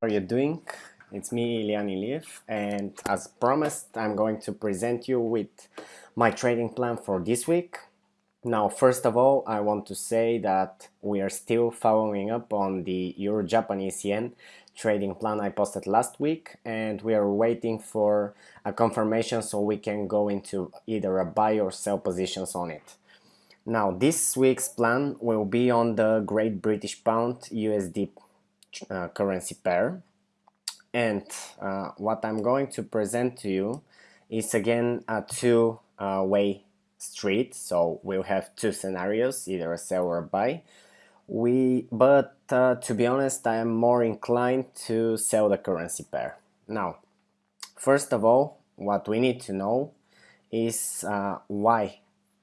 are you doing? It's me, Ilian Iliev, and as promised, I'm going to present you with my trading plan for this week. Now, first of all, I want to say that we are still following up on the Euro-Japanese Yen trading plan I posted last week, and we are waiting for a confirmation so we can go into either a buy or sell positions on it. Now, this week's plan will be on the Great British Pound USD uh, currency pair. And uh, what I'm going to present to you is again a two-way uh, street. So we'll have two scenarios either a sell or a buy. We but uh, to be honest I am more inclined to sell the currency pair. Now first of all what we need to know is uh, why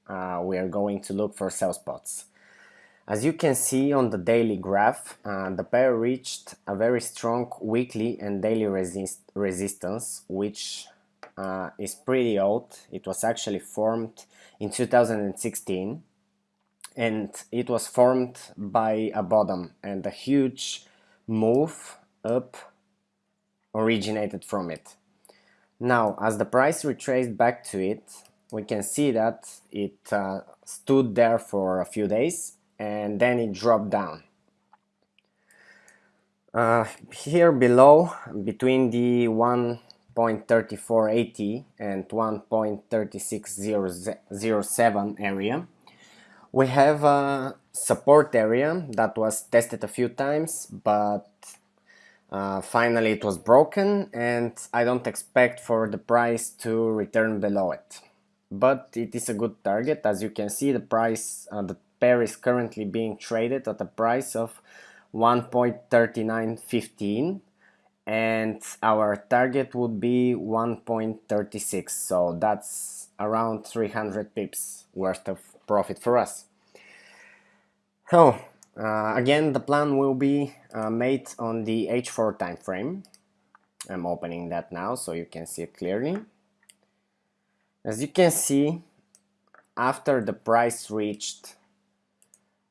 we are going to look for sell spots as you can see on the daily graph, uh, the pair reached a very strong weekly and daily resist resistance, which uh, is pretty old. It was actually formed in 2016 and it was formed by a bottom and a huge move up originated from it. Now, as the price retraced back to it, we can see that it uh, stood there for a few days and then it dropped down. Uh, here below, between the 1.3480 and 1.3607 area, we have a support area that was tested a few times, but uh, finally it was broken and I don't expect for the price to return below it. But it is a good target, as you can see the price, uh, the pair is currently being traded at a price of 1.3915 and our target would be 1.36 so that's around 300 pips worth of profit for us. So uh, again the plan will be uh, made on the h4 time frame. I'm opening that now so you can see it clearly. As you can see after the price reached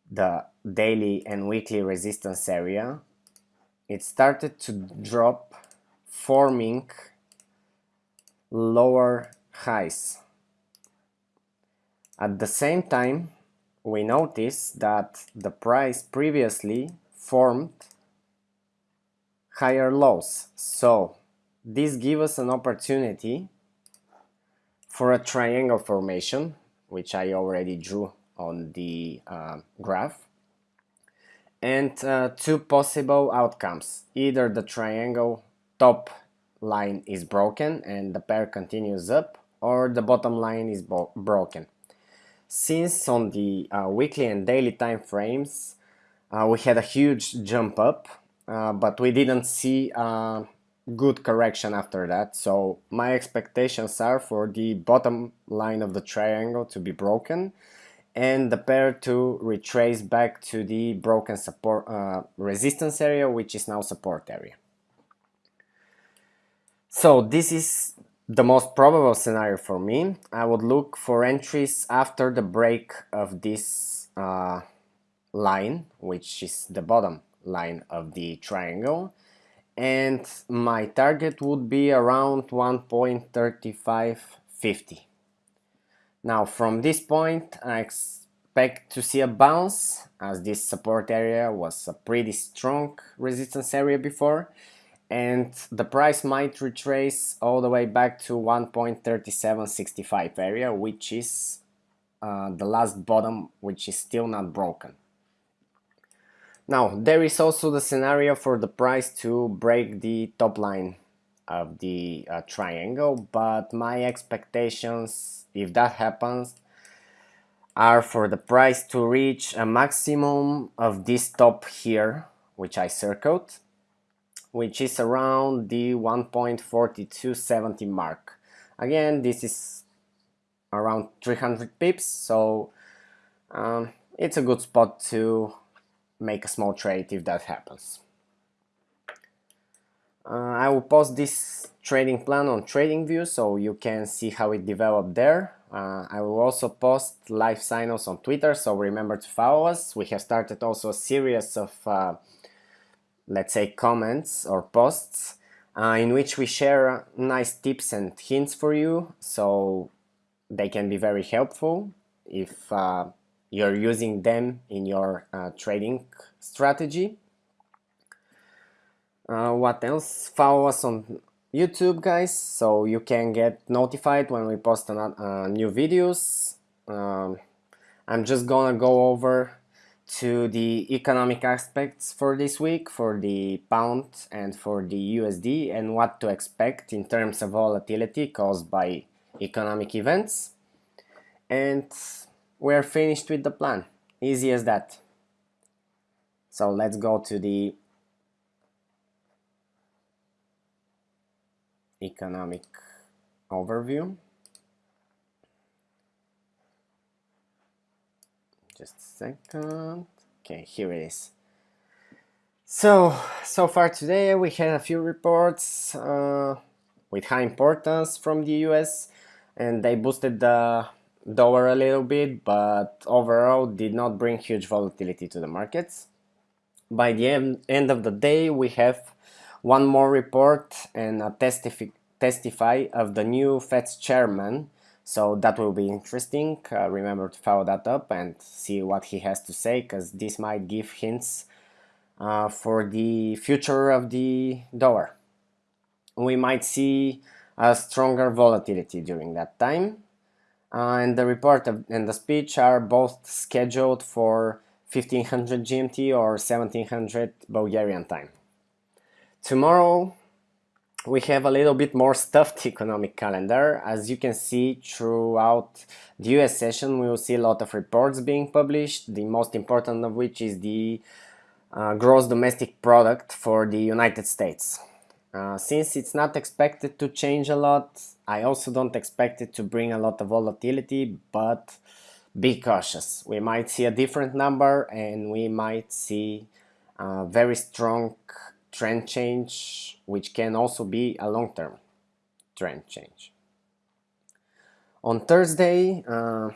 the daily and weekly resistance area, it started to drop forming lower highs. At the same time, we notice that the price previously formed higher lows. So this gives us an opportunity for a triangle formation, which I already drew on the uh, graph. And uh, two possible outcomes. Either the triangle top line is broken and the pair continues up or the bottom line is broken. Since on the uh, weekly and daily time frames uh, we had a huge jump up uh, but we didn't see good correction after that. So my expectations are for the bottom line of the triangle to be broken and the pair to retrace back to the broken support uh, resistance area which is now support area. So this is the most probable scenario for me. I would look for entries after the break of this uh, line which is the bottom line of the triangle and my target would be around 1.3550 now from this point I expect to see a bounce as this support area was a pretty strong resistance area before and the price might retrace all the way back to 1.3765 area which is uh, the last bottom which is still not broken. Now there is also the scenario for the price to break the top line of the uh, triangle but my expectations if that happens are for the price to reach a maximum of this top here which I circled which is around the 1.4270 mark. Again this is around 300 pips so um, it's a good spot to make a small trade if that happens uh, I will post this trading plan on TradingView so you can see how it developed there. Uh, I will also post live signals on Twitter so remember to follow us. We have started also a series of uh, let's say comments or posts uh, in which we share nice tips and hints for you so they can be very helpful if uh, you're using them in your uh, trading strategy. Uh, what else? Follow us on YouTube guys so you can get notified when we post uh, new videos. Um, I'm just gonna go over to the economic aspects for this week for the pound and for the USD and what to expect in terms of volatility caused by economic events and we're finished with the plan easy as that so let's go to the economic overview. Just a second. Okay here it is. So so far today we had a few reports uh, with high importance from the US and they boosted the dollar a little bit but overall did not bring huge volatility to the markets. By the end, end of the day we have one more report and a testify, testify of the new Fed's chairman so that will be interesting. Uh, remember to follow that up and see what he has to say because this might give hints uh, for the future of the dollar. We might see a stronger volatility during that time. Uh, and the report and the speech are both scheduled for 1500 GMT or 1700 Bulgarian time. Tomorrow we have a little bit more stuffed economic calendar. As you can see throughout the US session, we will see a lot of reports being published, the most important of which is the uh, gross domestic product for the United States. Uh, since it's not expected to change a lot, I also don't expect it to bring a lot of volatility, but be cautious. We might see a different number and we might see a very strong trend change, which can also be a long-term trend change. On Thursday, uh,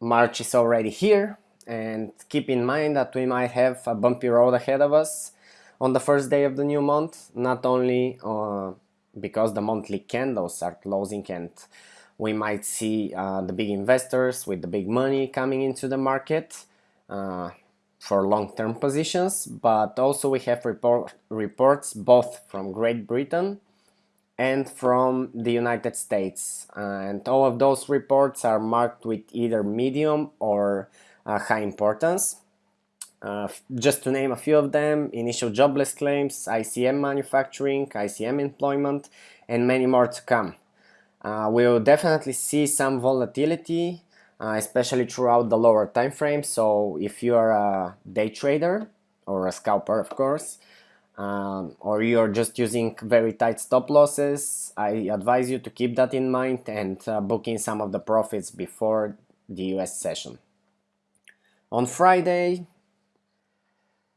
March is already here, and keep in mind that we might have a bumpy road ahead of us on the first day of the new month, not only uh, because the monthly candles are closing and we might see uh, the big investors with the big money coming into the market, uh, for long-term positions, but also we have report, reports both from Great Britain and from the United States. And all of those reports are marked with either medium or uh, high importance. Uh, just to name a few of them, initial jobless claims, ISM manufacturing, ISM employment, and many more to come. Uh, we'll definitely see some volatility uh, especially throughout the lower time frame. So if you are a day trader or a scalper, of course, um, or you're just using very tight stop losses, I advise you to keep that in mind and uh, book in some of the profits before the US session. On Friday,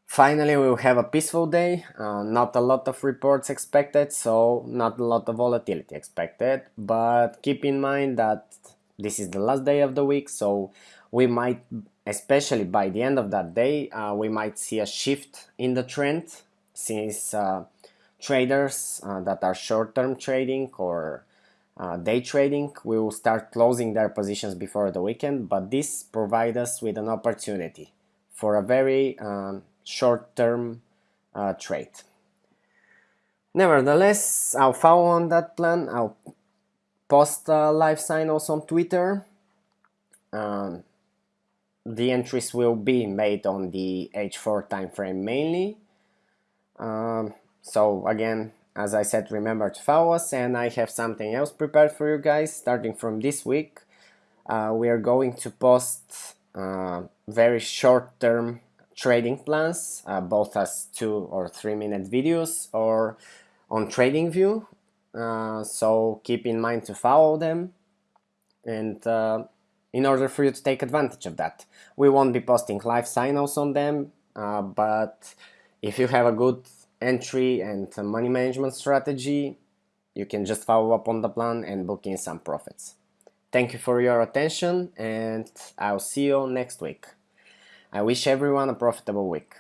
finally we'll have a peaceful day, uh, not a lot of reports expected, so not a lot of volatility expected, but keep in mind that this is the last day of the week so we might especially by the end of that day uh, we might see a shift in the trend since uh, traders uh, that are short-term trading or uh, day trading will start closing their positions before the weekend but this provides us with an opportunity for a very um, short-term uh, trade. Nevertheless I'll follow on that plan. I'll post uh, live signals on Twitter. Um, the entries will be made on the H4 timeframe mainly. Um, so again, as I said, remember to follow us and I have something else prepared for you guys starting from this week. Uh, we are going to post uh, very short-term trading plans, uh, both as two or three minute videos or on TradingView uh, so keep in mind to follow them and uh, in order for you to take advantage of that. We won't be posting live signals on them, uh, but if you have a good entry and money management strategy, you can just follow up on the plan and book in some profits. Thank you for your attention and I'll see you next week. I wish everyone a profitable week.